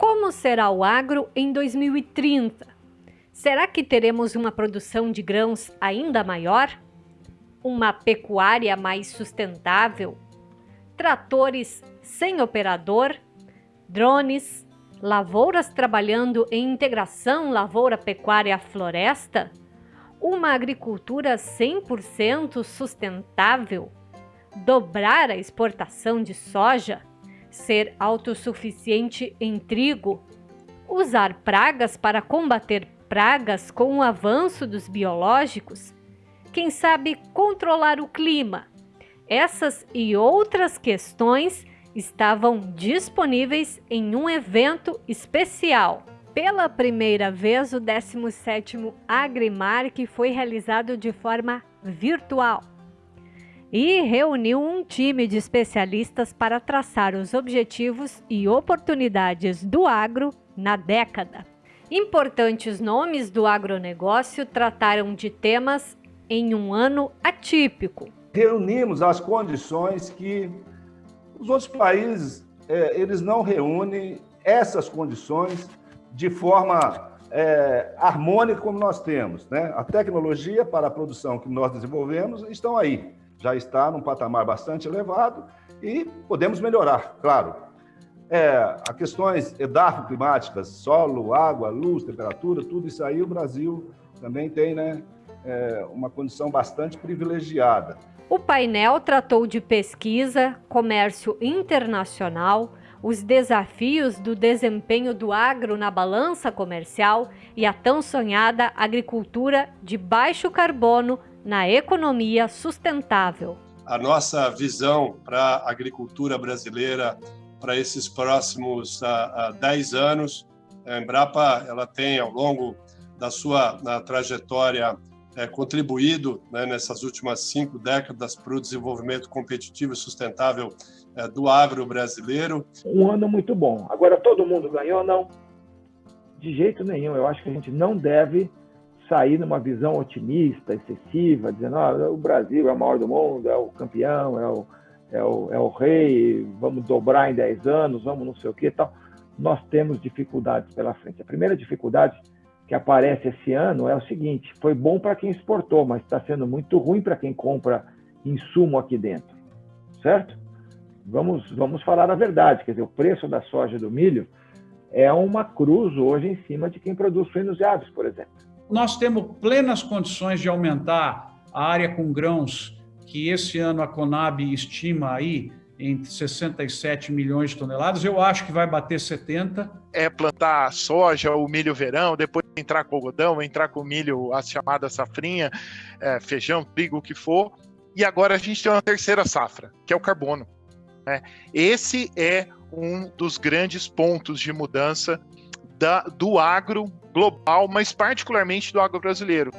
Como será o agro em 2030? Será que teremos uma produção de grãos ainda maior? Uma pecuária mais sustentável? Tratores sem operador? Drones? Lavouras trabalhando em integração lavoura-pecuária-floresta? Uma agricultura 100% sustentável? Dobrar a exportação de soja? Ser autossuficiente em trigo, usar pragas para combater pragas com o avanço dos biológicos, quem sabe controlar o clima. Essas e outras questões estavam disponíveis em um evento especial. Pela primeira vez, o 17º Agrimark foi realizado de forma virtual e reuniu um time de especialistas para traçar os objetivos e oportunidades do agro na década. Importantes nomes do agronegócio trataram de temas em um ano atípico. Reunimos as condições que os outros países é, eles não reúnem essas condições de forma é, harmônica como nós temos. Né? A tecnologia para a produção que nós desenvolvemos estão aí já está num patamar bastante elevado e podemos melhorar, claro. É, a questões edafo-climáticas, solo, água, luz, temperatura, tudo isso aí o Brasil também tem né, é, uma condição bastante privilegiada. O painel tratou de pesquisa, comércio internacional, os desafios do desempenho do agro na balança comercial e a tão sonhada agricultura de baixo carbono na economia sustentável. A nossa visão para a agricultura brasileira para esses próximos uh, uh, 10 anos, a Embrapa ela tem ao longo da sua trajetória é, contribuído né, nessas últimas cinco décadas para o desenvolvimento competitivo e sustentável é, do agro brasileiro. Um ano muito bom. Agora todo mundo ganhou? Não. De jeito nenhum. Eu acho que a gente não deve sair numa visão otimista, excessiva, dizendo ah, o Brasil é o maior do mundo, é o campeão, é o, é o, é o rei, vamos dobrar em 10 anos, vamos não sei o que tal. Nós temos dificuldades pela frente. A primeira dificuldade que aparece esse ano é o seguinte: foi bom para quem exportou, mas está sendo muito ruim para quem compra insumo aqui dentro, certo? Vamos, vamos falar a verdade, quer dizer, o preço da soja e do milho é uma cruz hoje em cima de quem produz suínos e aves, por exemplo nós temos plenas condições de aumentar a área com grãos, que esse ano a Conab estima aí entre 67 milhões de toneladas. Eu acho que vai bater 70. É plantar soja, o milho verão, depois entrar com algodão, entrar com milho, a chamada safrinha, é, feijão, trigo, o que for. E agora a gente tem uma terceira safra, que é o carbono. Né? Esse é um dos grandes pontos de mudança da, do agro global, mas particularmente do agro brasileiro.